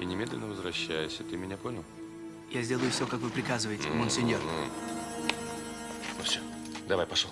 и немедленно возвращайся. Ты меня понял? Я сделаю все, как вы приказываете, монсеньор. Ну все, давай, пошел.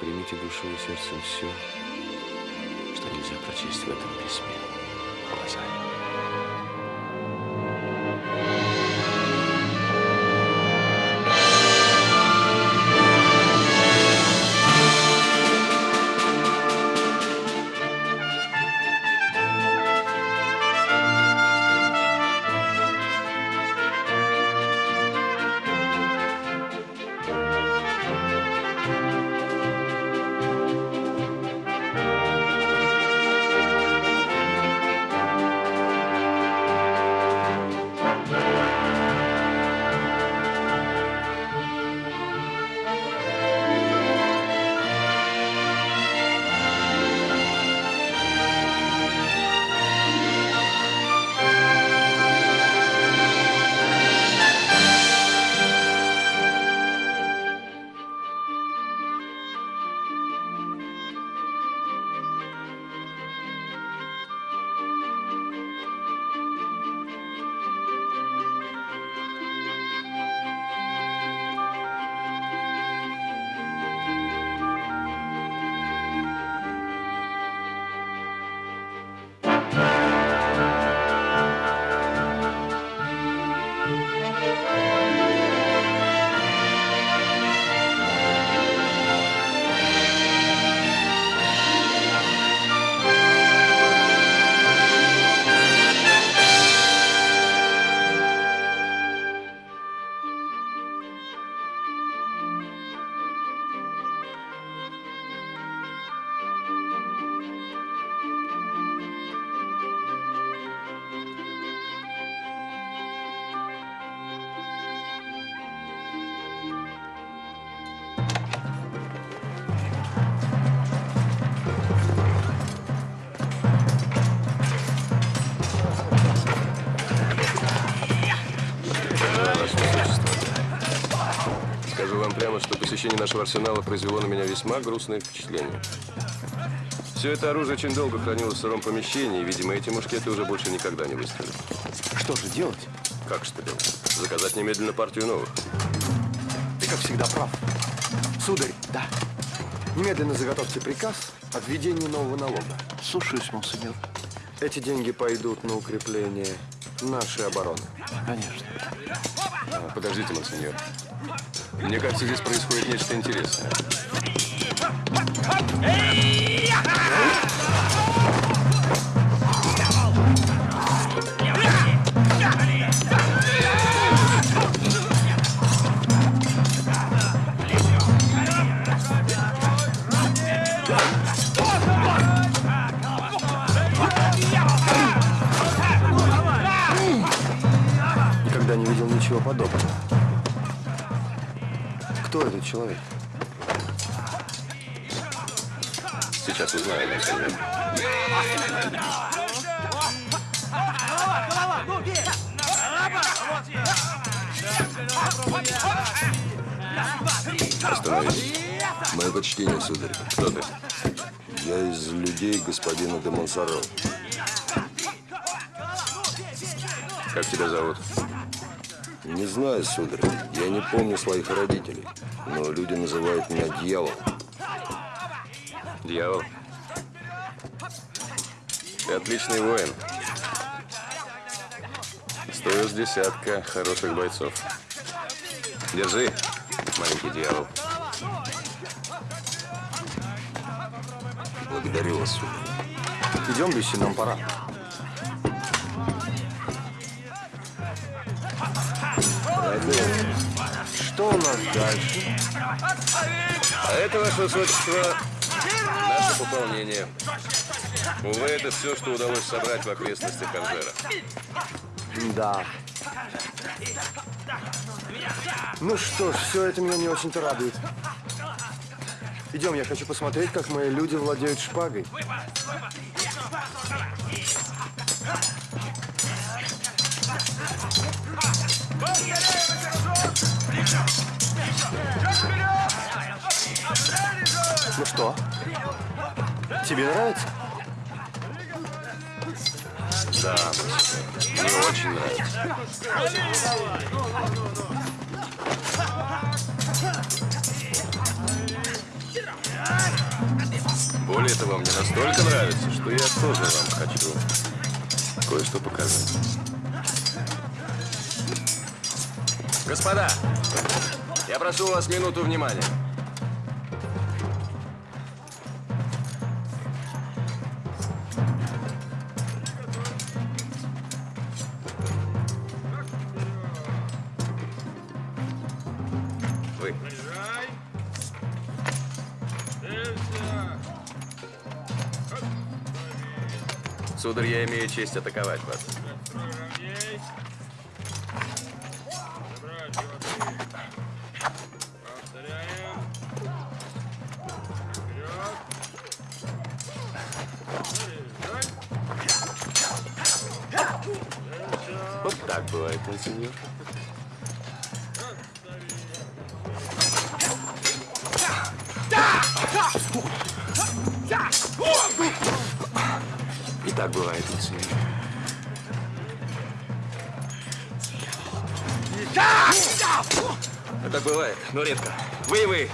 Примите душой и сердцем все, что нельзя прочесть в этом письме глазами. Посещение нашего арсенала произвело на меня весьма грустное впечатление. Все это оружие очень долго хранилось в сыром помещении, и, видимо, эти мушкеты уже больше никогда не выстрелят. Что же делать? Как что делать? Заказать немедленно партию новых. Ты, как всегда, прав. Сударь, Да, немедленно заготовьте приказ о введении нового налога. слушаюсь, монсеньор. Эти деньги пойдут на укрепление нашей обороны. Конечно. А, подождите, монсеньор. Мне кажется, здесь происходит нечто интересное. Человек? Сейчас узнаем. Остановись. Мое почтение, сударь. Кто ты? Я из людей господина де Монсоро. Как тебя зовут? Не знаю, сударь. Я не помню своих родителей. Но люди называют меня дьяволом. Дьявол. Ты отличный воин. Стоил с десятка хороших бойцов. Держи, маленький дьявол. Благодарю вас, сударь. Идем, Люси, нам пора. Что у нас дальше? А это, ваше высочество, наше пополнение. Увы, это все, что удалось собрать в окрестностях Анжера. Да. Ну что ж, все это меня не очень-то радует. Идем, я хочу посмотреть, как мои люди владеют шпагой. Ну что? Тебе нравится? Да, мне очень нравится. Более того, мне настолько нравится, что я тоже вам хочу кое-что показать. Господа, я прошу вас минуту внимания. Вы. Сударь, я имею честь атаковать вас. Но редко. Вы и вы.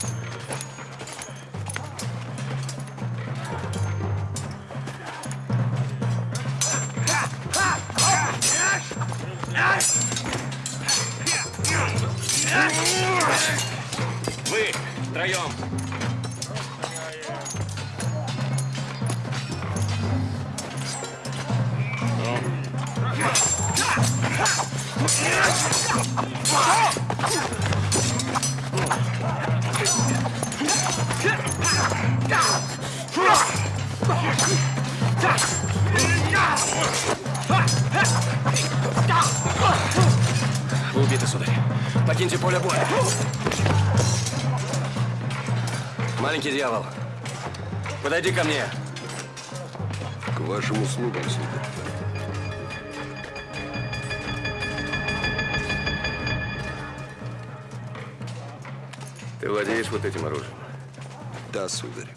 Вы втроем. Вы убиты, сударь. Покиньте поле боя. Маленький дьявол, подойди ко мне. К вашим услугам, сударь. Владеешь вот этим оружием? Да, сударь.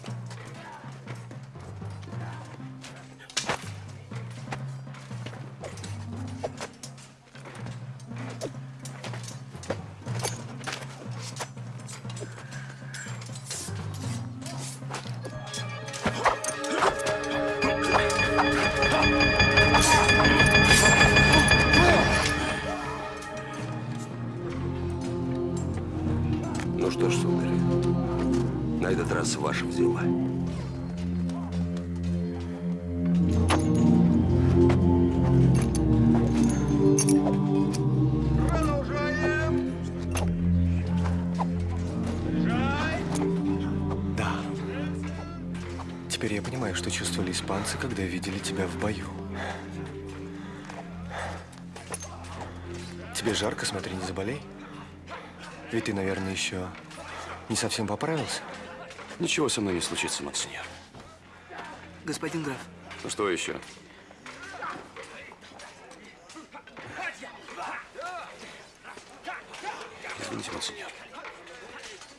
Тебе жарко, смотри, не заболей. Ведь ты, наверное, еще не совсем поправился. Ничего со мной не случится, монсеньор. Господин граф. Ну что еще? Извините, монсеньор.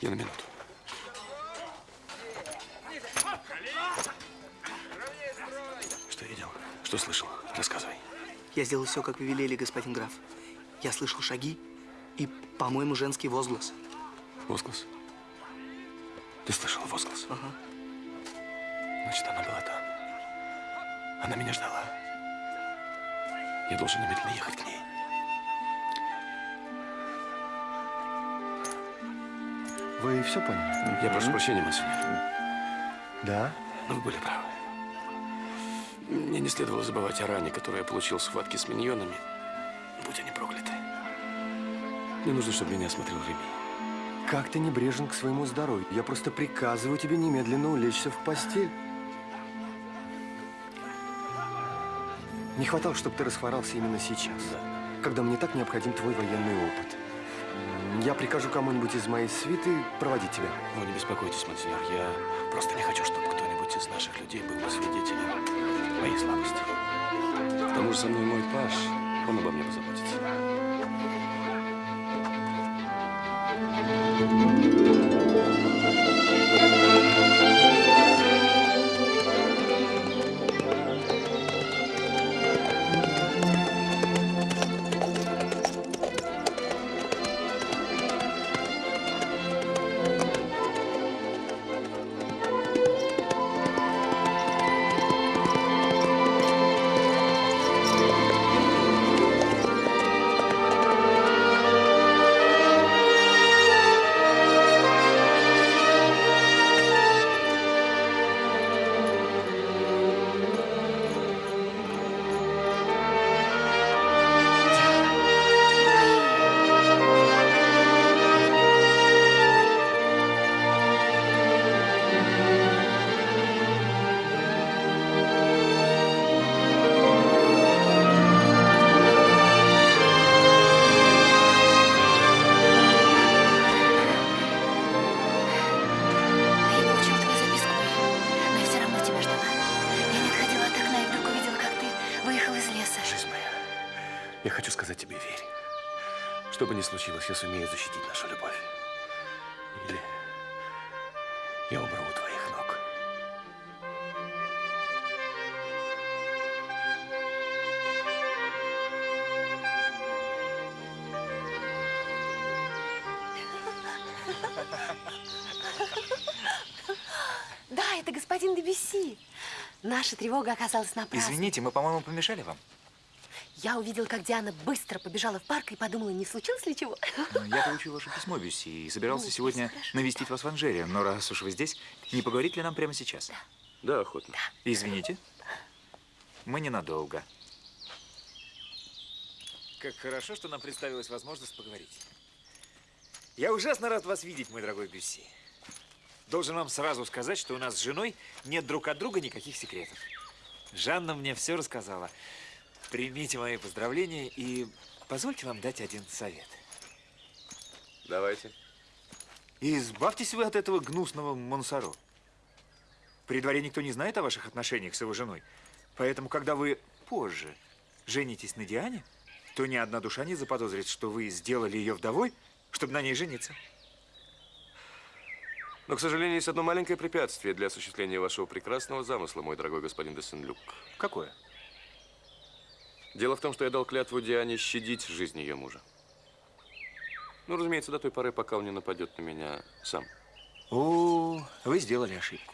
Я на минуту. Что видел? Что слышал? Рассказывай. Я сделал все, как вы велели, господин граф. Я слышал шаги и, по-моему, женский возглас. Возглас? Ты слышал возглас? Ага. Значит, она была там. Она меня ждала. Я должен немедленно ехать к ней. Вы все поняли? Я прошу прощения, монсеньор. Да? Но вы были правы. Мне не следовало забывать о ране, которую я получил в схватке с миньонами. Будь они прокляты. Мне нужно, чтобы меня осмотрел Реми. Как ты небрежен к своему здоровью? Я просто приказываю тебе немедленно улечься в постель. Не хватало, чтобы ты расхворался именно сейчас, когда мне так необходим твой военный опыт. Я прикажу кому-нибудь из моей свиты проводить тебя. Вы не беспокойтесь, монсеньор. Я просто не хочу, чтобы кто-нибудь из наших людей был бы свидетелем моей слабости. К тому же со мной мой паш. Он обо мне позаботится. Бы ни случилось, я сумею защитить нашу любовь. Или я умру у твоих ног. Да, это господин Дебюсси. Наша тревога оказалась напрасной. Извините, мы, по-моему, помешали вам. Я увидела, как Диана быстро побежала в парк и подумала, не случилось ли чего? Ну, Я получил ваше письмо, Бюсси, и собирался Ну, сегодня хорошо. навестить вас в Анжере. Но раз уж вы здесь, не поговорить ли нам прямо сейчас? Да, охотно. Извините. Мы ненадолго. Как хорошо, что нам представилась возможность поговорить. Я ужасно рад вас видеть, мой дорогой Бюсси. Должен вам сразу сказать, что у нас с женой нет друг от друга никаких секретов. Жанна мне все рассказала. Примите мои поздравления и позвольте вам дать один совет. Давайте. И избавьтесь вы от этого гнусного Монсоро. При дворе никто не знает о ваших отношениях с его женой. Поэтому, когда вы позже женитесь на Диане, то ни одна душа не заподозрит, что вы сделали ее вдовой, чтобы на ней жениться. Но, к сожалению, есть одно маленькое препятствие для осуществления вашего прекрасного замысла, мой дорогой господин де Сен-Люк. Какое? Дело в том, что я дал клятву Диане щадить жизнь ее мужа. Ну, разумеется, до той поры, пока он не нападет на меня сам. О, вы сделали ошибку.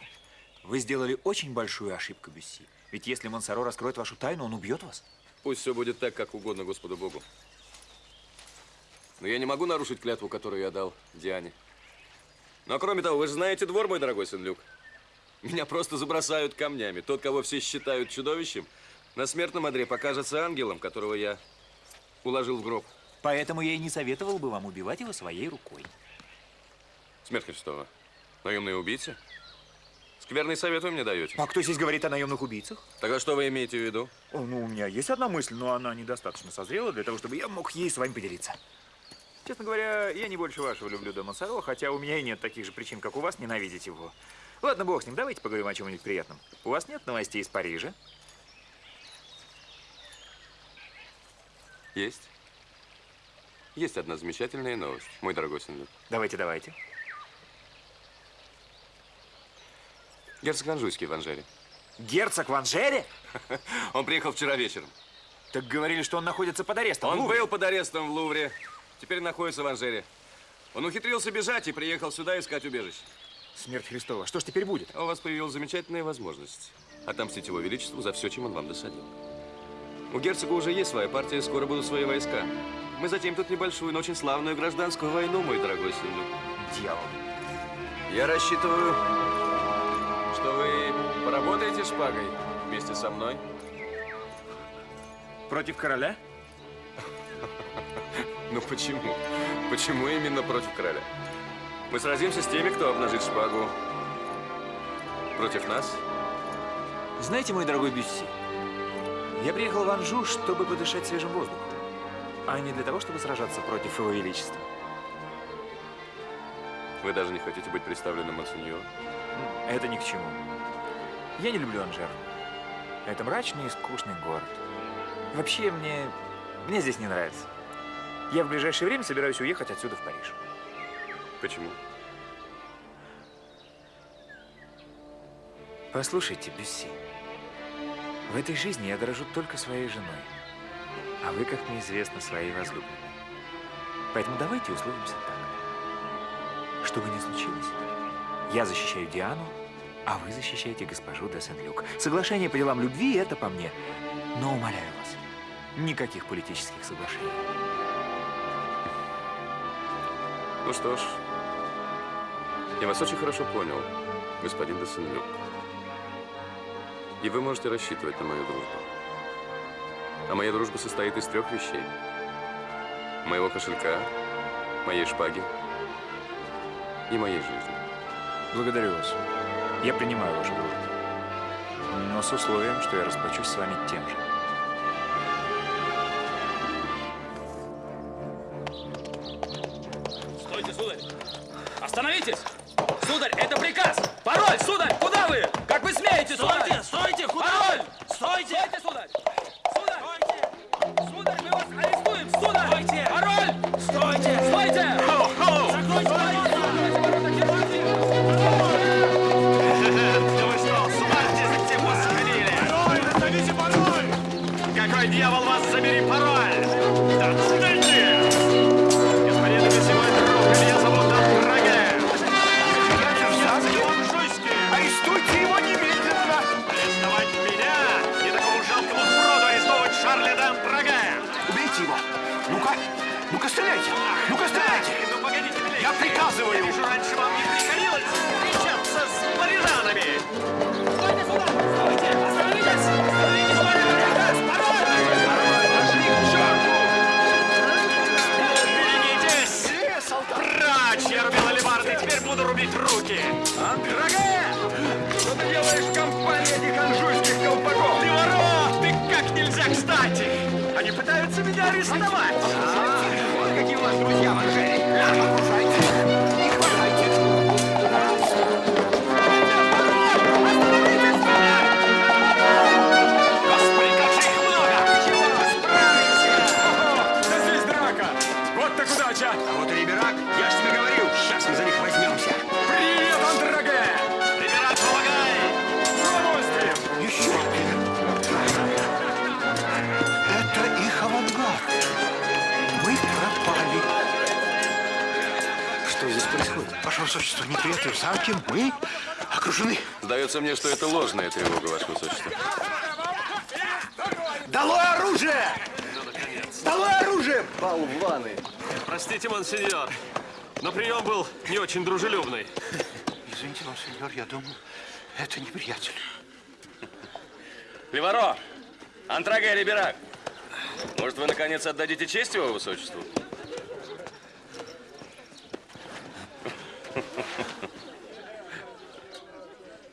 Вы сделали очень большую ошибку, Бюсси. Ведь если Монсоро раскроет вашу тайну, он убьет вас. Пусть все будет так, как угодно Господу Богу. Но я не могу нарушить клятву, которую я дал Диане. Но кроме того, вы же знаете двор, мой дорогой Сен-Люк. Меня просто забросают камнями. Тот, кого все считают чудовищем, на смертном одре покажется ангелом, которого я уложил в гроб. Поэтому я и не советовал бы вам убивать его своей рукой. Смерть Христова. Наемные убийцы? Скверный совет вы мне даете. А кто здесь говорит о наемных убийцах? Тогда что вы имеете в виду? О, ну, у меня есть одна мысль, но она недостаточно созрела для того, чтобы я мог ей с вами поделиться. Честно говоря, я не больше вашего люблю Де Монсоро, хотя у меня и нет таких же причин, как у вас, ненавидеть его. Ладно, бог с ним, давайте поговорим о чем-нибудь приятном. У вас нет новостей из Парижа? Есть. Есть одна замечательная новость, мой дорогой Сен-Люк. Давайте, давайте. Герцог Анжуйский в Анжере. Герцог в Анжере? Он приехал вчера вечером. Так говорили, что он находится под арестом. Он был под арестом в Лувре. Теперь находится в Анжере. Он ухитрился бежать и приехал сюда искать убежище. Смерть Христова. Что ж теперь будет? У вас появилась замечательная возможность отомстить его величеству за все, чем он вам досадил. У герцога уже есть своя партия, скоро будут свои войска. Мы затем тут небольшую, но очень славную гражданскую войну, мой дорогой сын Люк. Дьявол. Я рассчитываю, что вы поработаете шпагой вместе со мной. Против короля? Ну почему? Почему именно против короля? Мы сразимся с теми, кто обнажит шпагу против нас. Знаете, мой дорогой Бюсси, я приехал в Анжу, чтобы подышать свежим воздухом, а не для того, чтобы сражаться против его величества. Вы даже не хотите быть представленным монсеньору? Это ни к чему. Я не люблю Анжер. Это мрачный и скучный город. Вообще, мне, мне здесь не нравится. Я в ближайшее время собираюсь уехать отсюда в Париж. Почему? Послушайте, Бюсси, в этой жизни я дорожу только своей женой, а вы, как мне известно, своей возлюбленной. Поэтому давайте условимся так. Что бы ни случилось, я защищаю Диану, а вы защищаете госпожу де Сен-Люк. Соглашение по делам любви – это по мне. Но умоляю вас, никаких политических соглашений. Ну что ж, я вас очень хорошо понял, господин де Сен-Люк. И вы можете рассчитывать на мою дружбу. А моя дружба состоит из трех вещей. Моего кошелька, моей шпаги и моей жизни. Благодарю вас. Я принимаю вашу дружбу. Но с условием, что я расплачусь с вами тем же. Сдается мне, что это ложная тревога, Ваше Высочество. Долой оружие! Долой оружие! Болваны! Простите, монсеньор, но прием был не очень дружелюбный. Извините, монсеньор, я думал, это неприятель. Леваро! Антраге Риберак! Может, вы, наконец, отдадите честь его высочеству?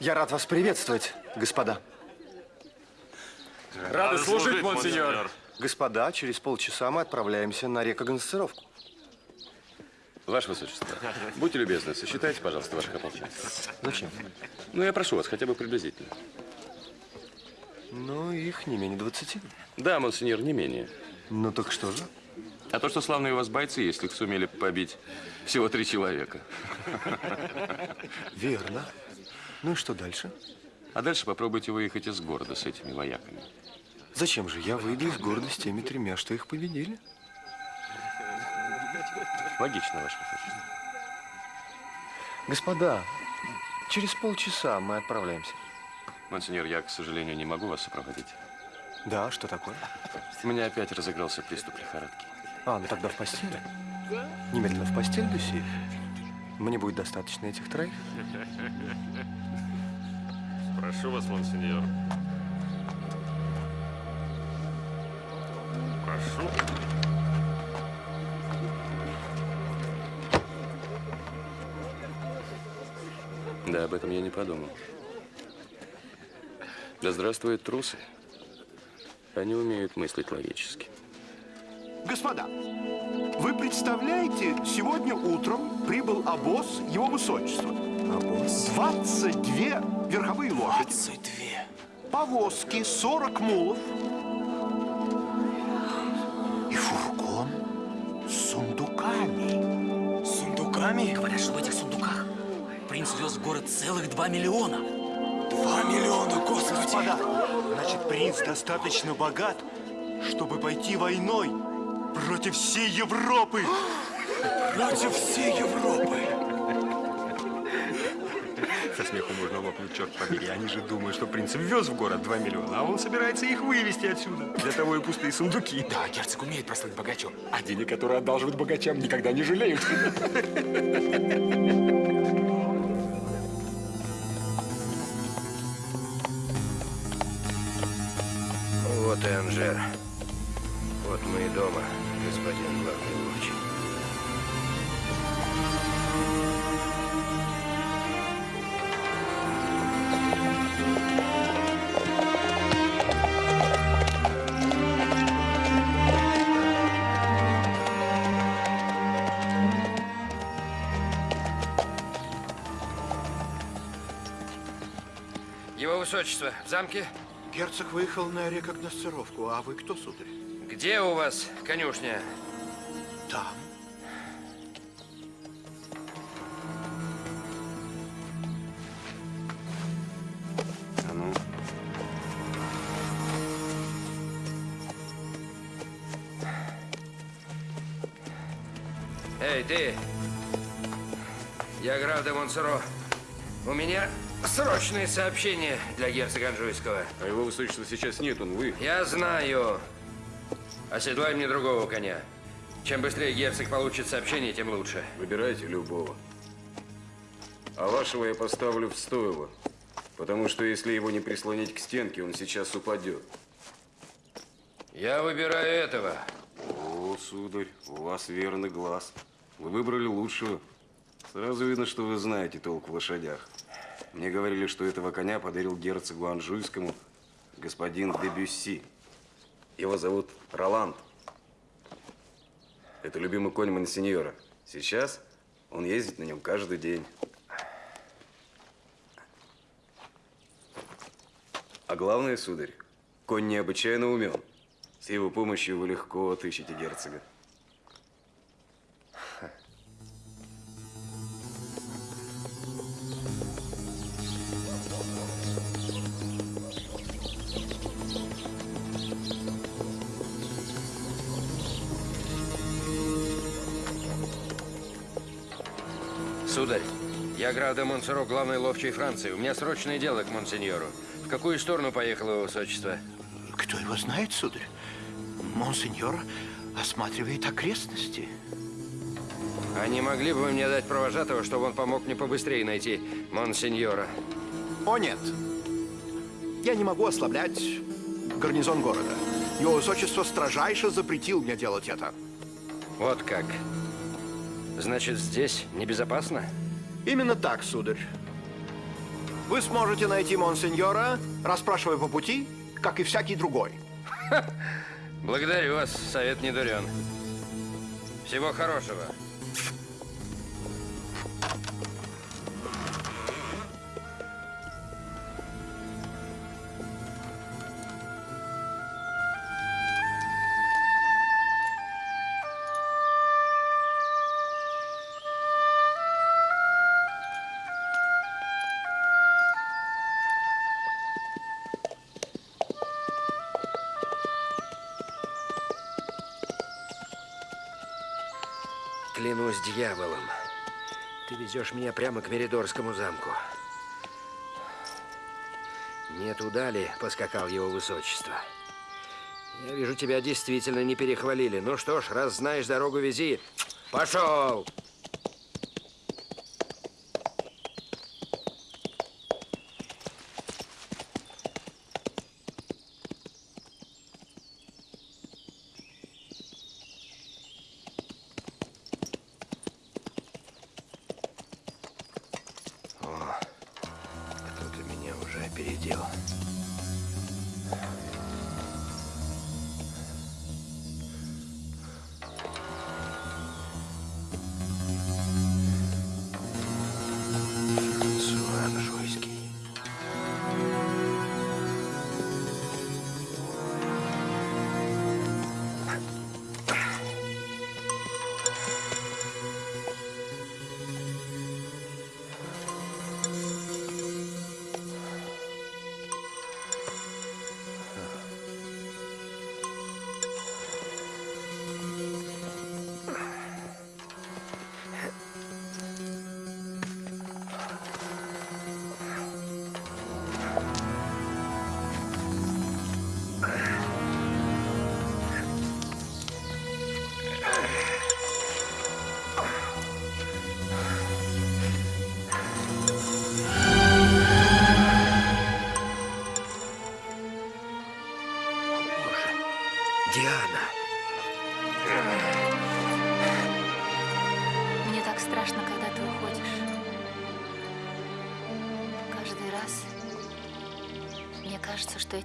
Я рад вас приветствовать, господа. Рады служить, монсеньор. Господа, через полчаса мы отправляемся на рекогносцировку. Ваше Высочество, будьте любезны, сосчитайте, пожалуйста, ваших ополченцев. Зачем? Ну, я прошу вас, хотя бы приблизительно. Ну, их не менее 20. Да, монсеньор, не менее. Ну так что же? А то, что славные у вас бойцы, если их сумели побить всего три человека. Верно. Ну и что дальше? А дальше попробуйте выехать из города с этими вояками. Зачем же? Я выйду из города с теми тремя, что их победили. Логично, ваше высочество. Господа, через полчаса мы отправляемся. Монсеньор, я, к сожалению, не могу вас сопроводить. Да, что такое? У меня опять разыгрался приступ лихорадки. А, ну тогда в постель. Немедленно в постель, Люси. Мне будет достаточно этих троих. Прошу вас, монсеньор. Прошу. Да, об этом я не подумал. Да здравствуют трусы. Они умеют мыслить логически. Господа, вы представляете, сегодня утром прибыл обоз Его Высочества. Обоз? 22 верховые лошади. 22. Повозки, 40 мулов. И фургон с сундуками. Сундуками? Говорят, что в этих сундуках принц вез в город целых 2 миллиона. Два миллиона, господи! Господа, значит, принц достаточно богат, чтобы пойти войной против всей Европы. Против всей Европы! Со смеху можно лопнуть, черт побери. Они же думают, что принц ввез в город 2 миллиона, а он собирается их вывести отсюда. Для того и пустые сундуки. Да, герцог умеет прослыть богачом. А денег, которые одалживают богачам, никогда не жалеют. Вот и Анжер. Вот мы и дома, высочество, в замке? Герцог выехал на рекогносцировку, а вы кто, сударь? Где у вас конюшня? Там. А ну. Эй, ты! Я граф де Монсоро. У меня срочные сообщения для герцога Анжуйского. А его высочества сейчас нет, он вы. Я знаю. Оседлай мне другого коня. Чем быстрее герцог получит сообщение, тем лучше. Выбирайте любого. А вашего я поставлю в стойло. Потому что если его не прислонить к стенке, он сейчас упадет. Я выбираю этого. О, сударь, у вас верный глаз. Вы выбрали лучшего. Сразу видно, что вы знаете толк в лошадях. Мне говорили, что этого коня подарил герцогу Анжуйскому господин де Бюсси. Его зовут Роланд. Это любимый конь Монсеньора. Сейчас он ездит на нем каждый день. А главное, сударь, конь необычайно умен. С его помощью вы легко отыщете герцога. Де Монсоро, главный ловчий Франции. У меня срочное дело к монсеньору. В какую сторону поехало его высочество? Кто его знает, сударь? Монсеньор осматривает окрестности. А не могли бы вы мне дать провожатого, чтобы он помог мне побыстрее найти монсеньора? О, нет. Я не могу ослаблять гарнизон города. Его высочество строжайше запретил мне делать это. Вот как. Значит, здесь небезопасно? Именно так, сударь. Вы сможете найти монсеньора, расспрашивая по пути, как и всякий другой. Благодарю вас, совет не дурен. Всего хорошего. Везешь меня прямо к Меридорскому замку. Не туда ли поскакал его высочество? Я вижу, тебя действительно не перехвалили. Ну что ж, раз знаешь дорогу, вези. Пошел! О,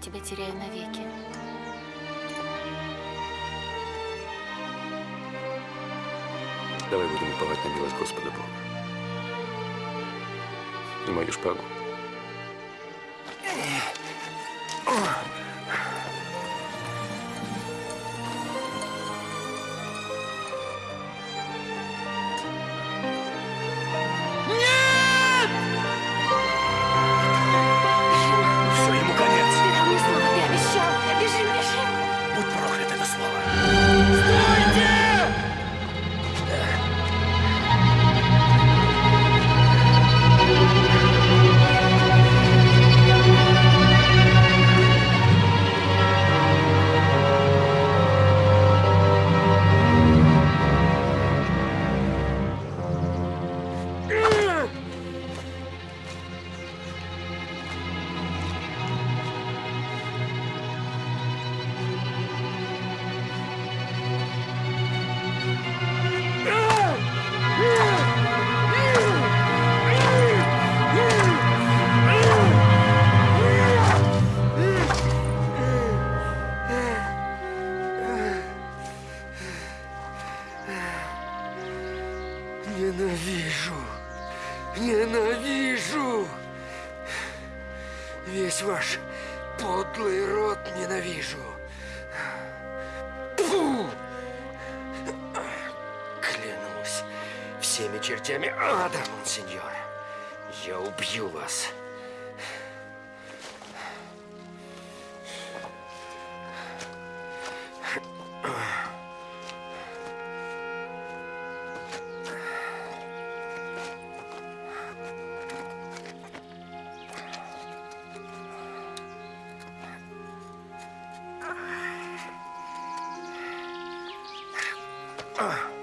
тебя теряю навеки. Давай будем уповать на милость Господа Бога. И мою шпагу. Uh.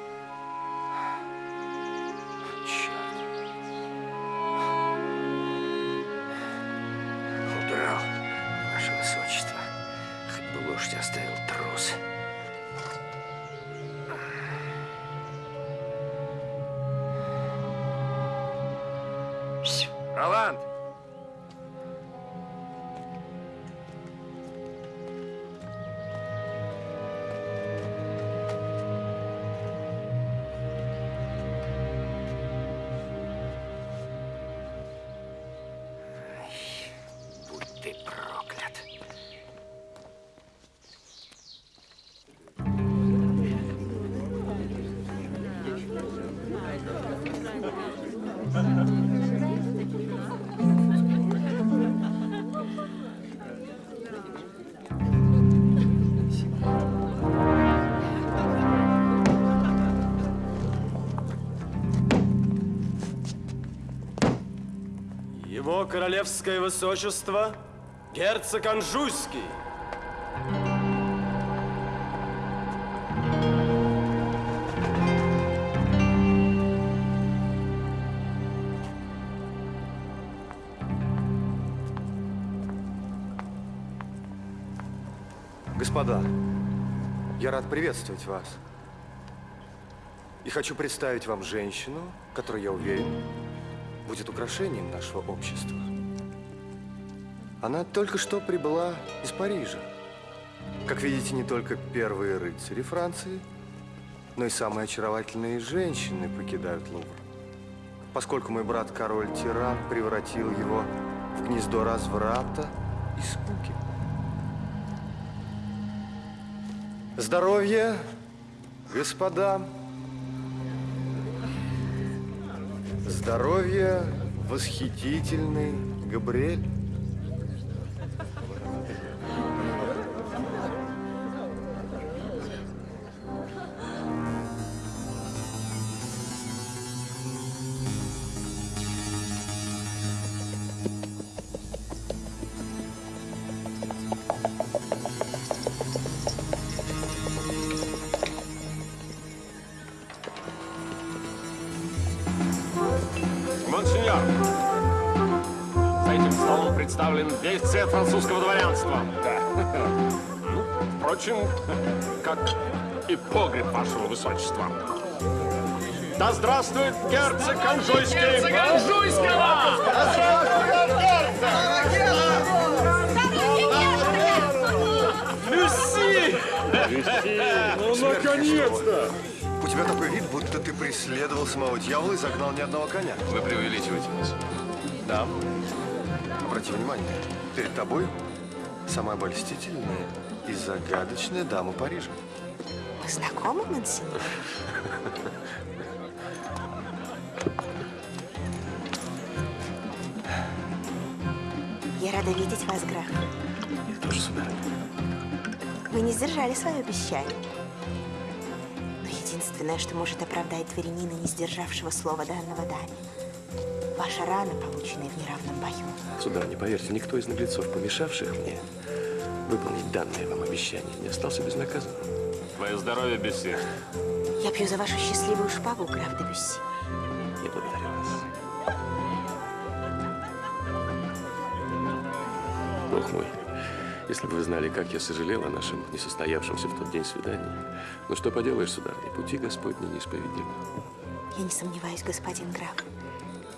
Королевское высочество, герцог Анжуйский. Господа, я рад приветствовать вас. И хочу представить вам женщину, которая, я уверен, будет украшением нашего общества. Она только что прибыла из Парижа. Как видите, не только первые рыцари Франции, но и самые очаровательные женщины покидают Лувр. Поскольку мой брат король-тиран превратил его в гнездо разврата и скуки. Здоровье, господа. Здоровье, восхитительный Габриэль. Высочества. Да здравствует герцог Анжуйский! Герцог Анжуйского! Да здравствует Люси! Ну, наконец-то! У тебя такой вид, будто ты преследовал самого дьявола и загнал ни одного коня. Вы преувеличиваете нас. Да. Обрати внимание, перед тобой самая обольстительная и загадочная дама Парижа. Мы знакомы, Монсеньор? Я рада видеть вас, граф. Я тоже, сударыня. Вы не сдержали свое обещание. Но единственное, что может оправдать дворянина, не сдержавшего слова данного даме, ваша рана, полученная в неравном бою. Сударыня, поверьте, никто из наглецов, помешавших мне выполнить данное вам обещание, не остался безнаказанным. Твое здоровье, Бесси. Я пью за вашу счастливую шпагу, граф де Бюсси. Я благодарю вас. Бог мой, если бы вы знали, как я сожалел о нашем несостоявшемся в тот день свидании. Ну что поделаешь, сударыня, пути Господни неисповедимы. Я не сомневаюсь, господин граф,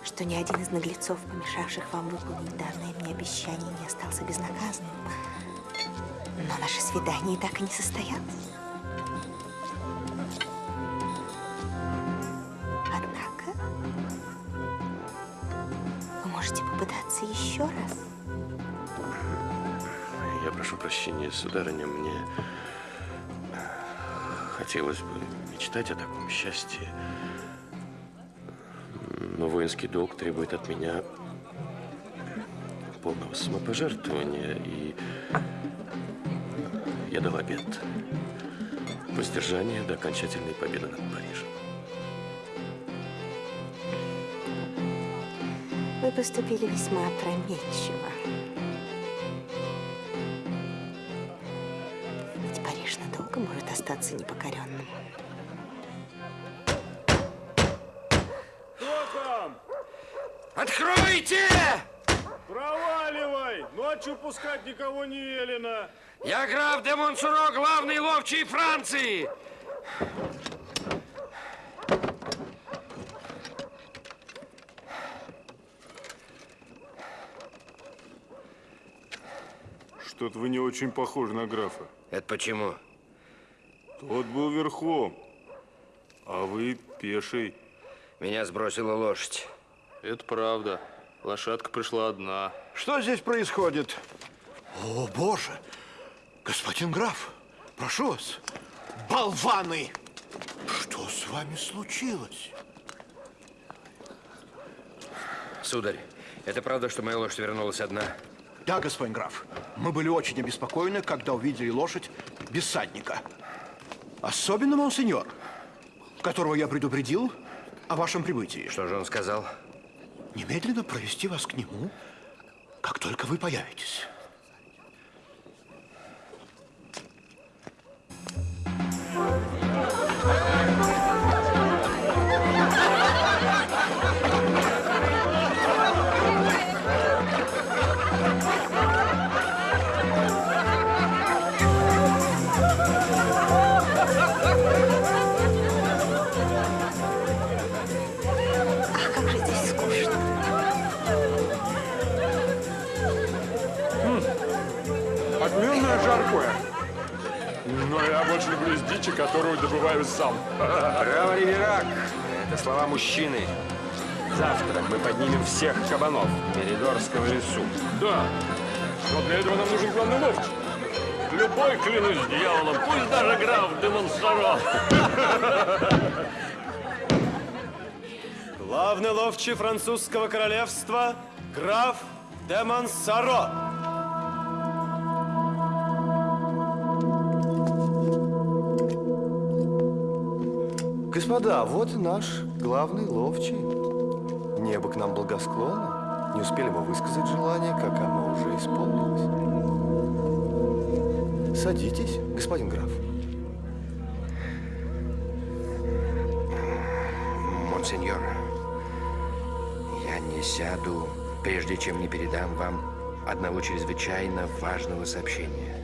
что ни один из наглецов, помешавших вам выполнить данное мне обещание, не остался безнаказанным. Но наше свидание так и не состоялось. Прощения, сударыня, мне хотелось бы мечтать о таком счастье. Но воинский долг требует от меня полного самопожертвования, и я дал обет воздержания до окончательной победы над Парижем. Вы поступили весьма опрометчиво. Надолго может остаться непокоренным. Кто там? Откройте! Проваливай! Ночью пускать никого не велено. Я граф де Монсуро, главный ловчий Франции. Что-то вы не очень похожи на графа. Это почему? Тот был верхом, а вы пеший. Меня сбросила лошадь. Это правда. Лошадка пришла одна. Что здесь происходит? О, боже! Господин граф, прошу вас. Болваны! Что с вами случилось? Сударь, это правда, что моя лошадь вернулась одна? Да, господин граф. Мы были очень обеспокоены, когда увидели лошадь без садника. Особенно монсеньор, которого я предупредил о вашем прибытии. Что же он сказал? Немедленно провести вас к нему как только вы появитесь. Больше люблю с дичи, которую добываю сам. Браво, Риверак! Это слова мужчины. Завтра мы поднимем всех кабанов Меридорского лесу. Да, но для этого нам нужен главный ловчий. Любой, клянусь дьяволом, пусть даже граф де Монсоро. Главный ловчий французского королевства граф де Господа, вот и наш главный ловчий. Небо к нам благосклонно. Не успели мы высказать желание, как оно уже исполнилось. Садитесь, господин граф. Монсеньор, я не сяду, прежде чем не передам вам одного чрезвычайно важного сообщения.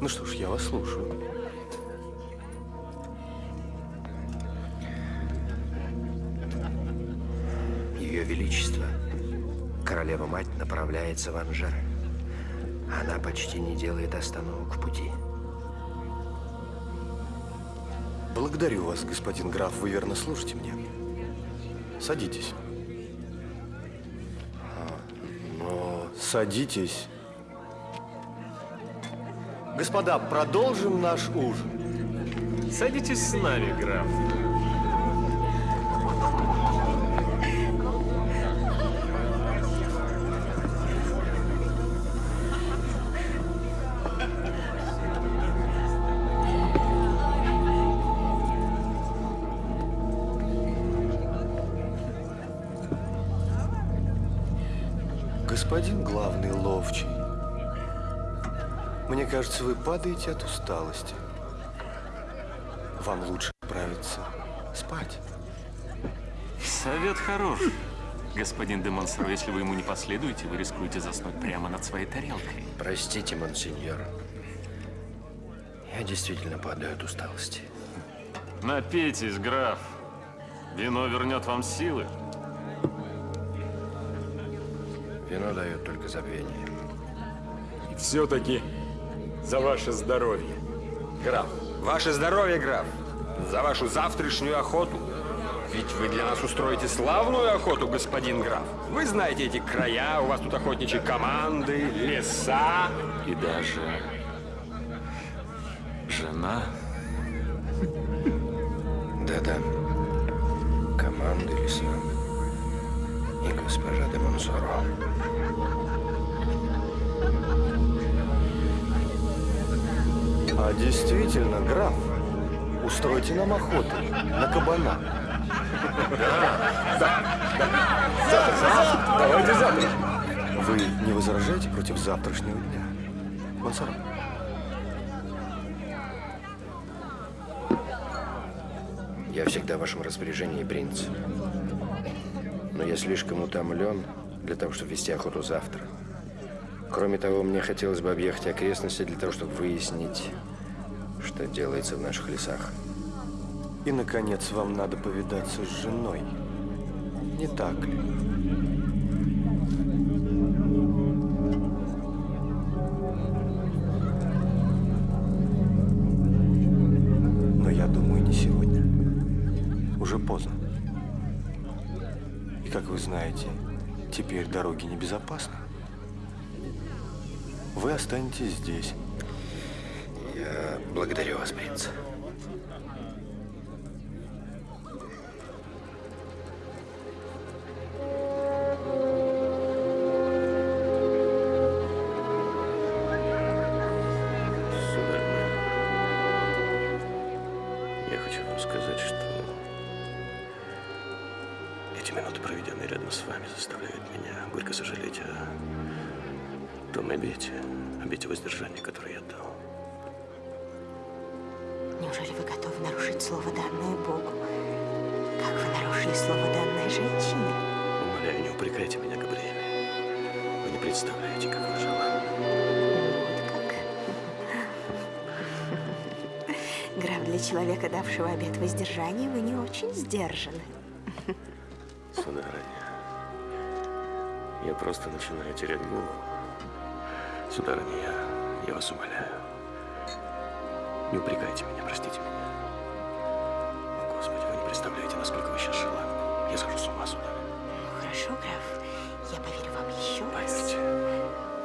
Ну что ж, я вас слушаю. Направляется в Анжер. Она почти не делает остановок в пути. Благодарю вас, господин граф, вы верно слушаете мне. Садитесь. Но... Садитесь. Господа, продолжим наш ужин. Садитесь с нами, граф. Кажется, вы падаете от усталости. Вам лучше отправиться спать. Совет хорош. Господин де Монсоро, если вы ему не последуете, вы рискуете заснуть прямо над своей тарелкой. Простите, монсеньор. Я действительно падаю от усталости. Напейтесь, граф. Вино вернет вам силы. Вино дает только забвение. И все-таки за ваше здоровье. Граф, ваше здоровье, граф. За вашу завтрашнюю охоту. Ведь вы для нас устроите славную охоту, господин граф. Вы знаете эти края, у вас тут охотничьи команды, леса. И даже жена. А действительно, граф, устройте нам охоту на кабана. Давайте завтра. Вы не возражаете против завтрашнего дня? Монсоро? Я всегда в вашем распоряжении, принц. Но я слишком утомлен для того, чтобы вести охоту завтра. Кроме того, мне хотелось бы объехать окрестности для того, чтобы выяснить, что делается в наших лесах. И, наконец, вам надо повидаться с женой. Не так ли? Но я думаю, не сегодня. Уже поздно. И, как вы знаете, теперь дороги небезопасны. Вы останетесь здесь. Благодарю вас, принц. Человека, давшего обет воздержания, вы не очень сдержаны. Сударыня, я просто начинаю терять голову. Сударыня, я, я вас умоляю. Не упрекайте меня, простите меня. О, Господи, вы не представляете, насколько вы сейчас желанны. Я схожу с ума, сударыня. Ну, хорошо, граф, я поверю вам еще раз. Поверьте.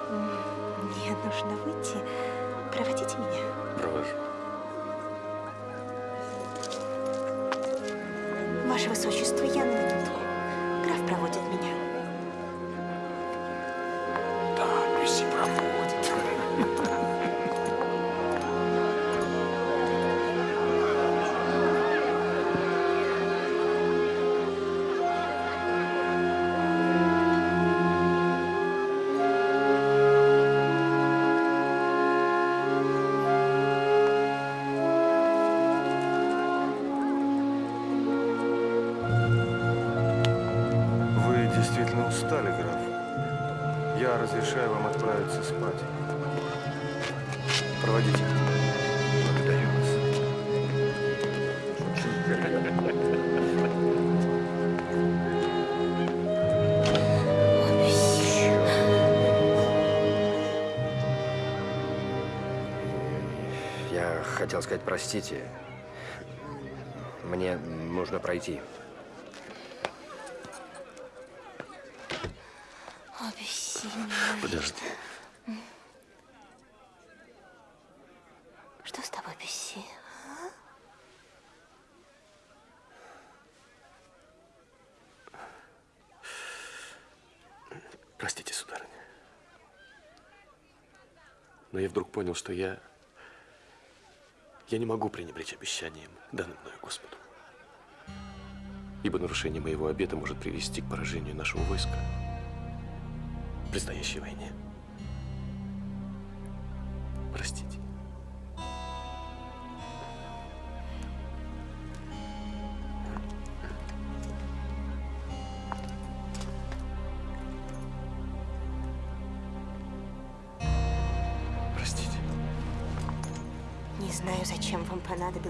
М, Мне нужно выйти. Проводите меня. Ваше Высочество, я Я хотел сказать, простите. Мне нужно пройти. Подожди. Что с тобой, Бесси? а? Простите, сударыня. Но я вдруг понял, что я... Я не могу пренебречь обещанием, данным мною Господу. Ибо нарушение моего обета может привести к поражению нашего войска в предстоящей войне. Простите.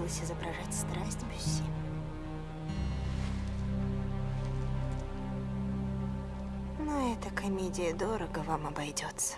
Понадобилось изображать страсть, Бюсси. Но эта комедия дорого вам обойдется.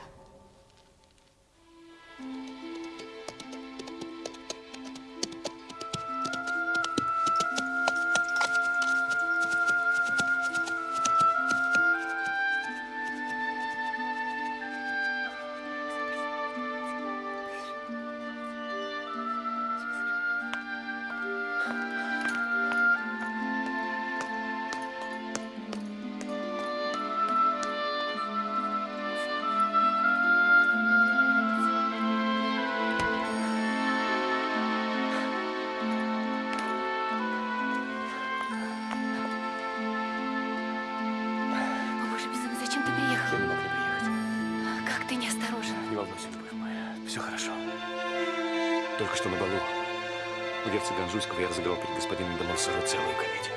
У герцога Анжуйского я разыграл перед господином де Монсоро целую комедию.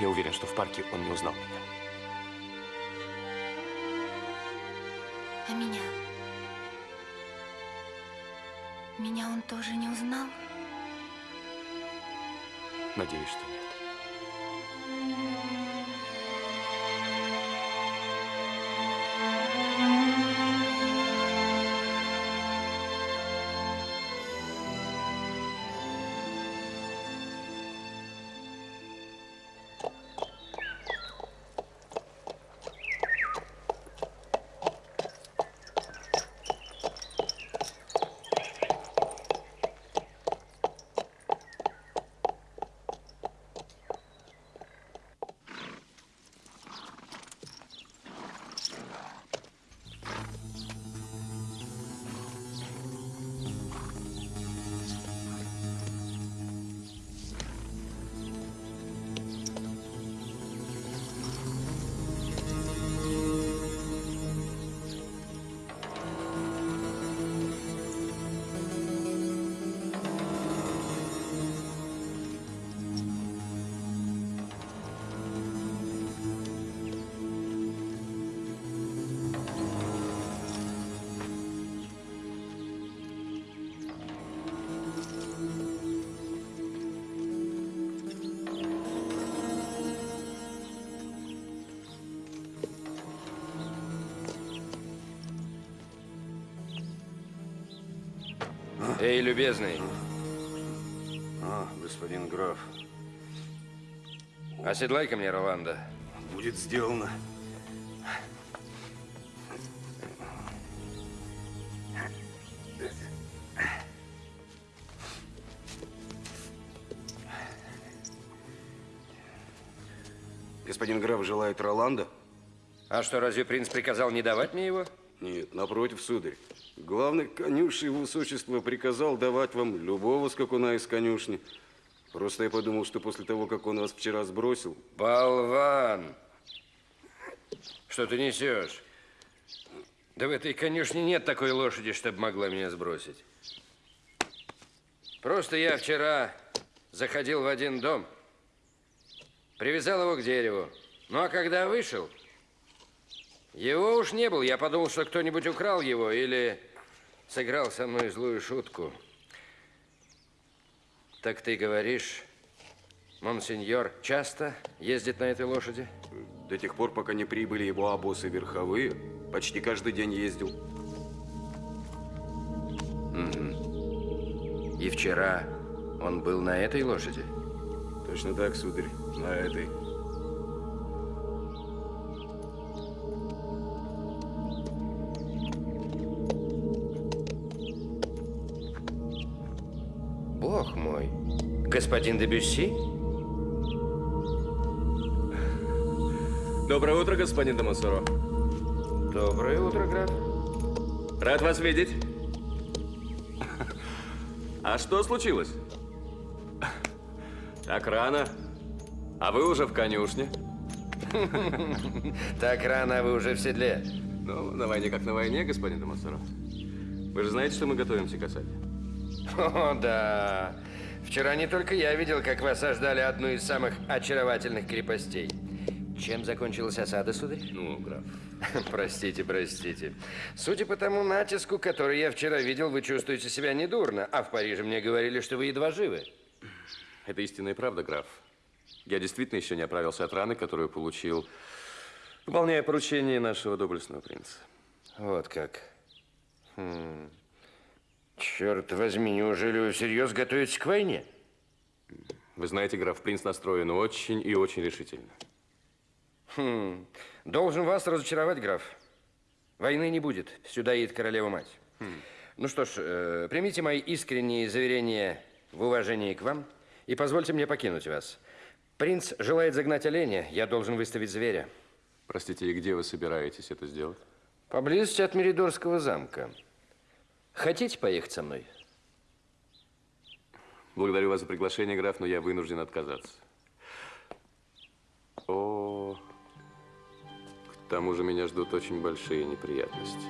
Я уверен, что в парке он не узнал меня. Эй, любезный. А, господин граф. Оседлай-ка мне Роланда. Будет сделано. Господин граф желает Роланда? А что, разве принц приказал не давать мне его? Нет, напротив, сударь. Главный конюший его высочество приказал давать вам любого скакуна из конюшни. Просто я подумал, что после того, как он вас вчера сбросил... Болван! Что ты несешь? Да в этой конюшне нет такой лошади, чтобы могла меня сбросить. Просто я вчера заходил в один дом, привязал его к дереву. Ну, а когда вышел, его уж не было. Я подумал, что кто-нибудь украл его или сыграл со мной злую шутку. Так ты говоришь, монсеньор часто ездит на этой лошади? До тех пор, пока не прибыли его обосы верховые, почти каждый день ездил. Угу. И вчера он был на этой лошади? Точно так, сударь, на этой. Господин Дебюсси? Доброе утро, господин Дамасуро. Доброе утро, граф. Рад вас видеть. А что случилось? Так рано. А вы уже в конюшне? Так рано, а вы уже в седле. Ну, на войне как на войне, господин Дамасуро. Вы же знаете, что мы готовимся к осаде? О, да. Вчера не только я видел, как вы осаждали одну из самых очаровательных крепостей. Чем закончилась осада, сударь? Ну, граф. Простите, простите. Судя по тому натиску, который я вчера видел, вы чувствуете себя недурно. А в Париже мне говорили, что вы едва живы. Это истинная правда, граф. Я действительно еще не оправился от раны, которую получил, выполняя поручение нашего доблестного принца. Вот как. Хм. Черт возьми, неужели вы всерьез готовитесь к войне? Вы знаете, граф, принц настроен очень и очень решительно. Хм. Должен вас разочаровать, граф. Войны не будет. Сюда едет королева-мать. Хм. Ну что ж, э, примите мои искренние заверения в уважении к вам и позвольте мне покинуть вас. Принц желает загнать оленя, я должен выставить зверя. Простите, и где вы собираетесь это сделать? Поблизости от Меридорского замка. Хотите поехать со мной? Благодарю вас за приглашение, граф, но я вынужден отказаться. О, к тому же меня ждут очень большие неприятности.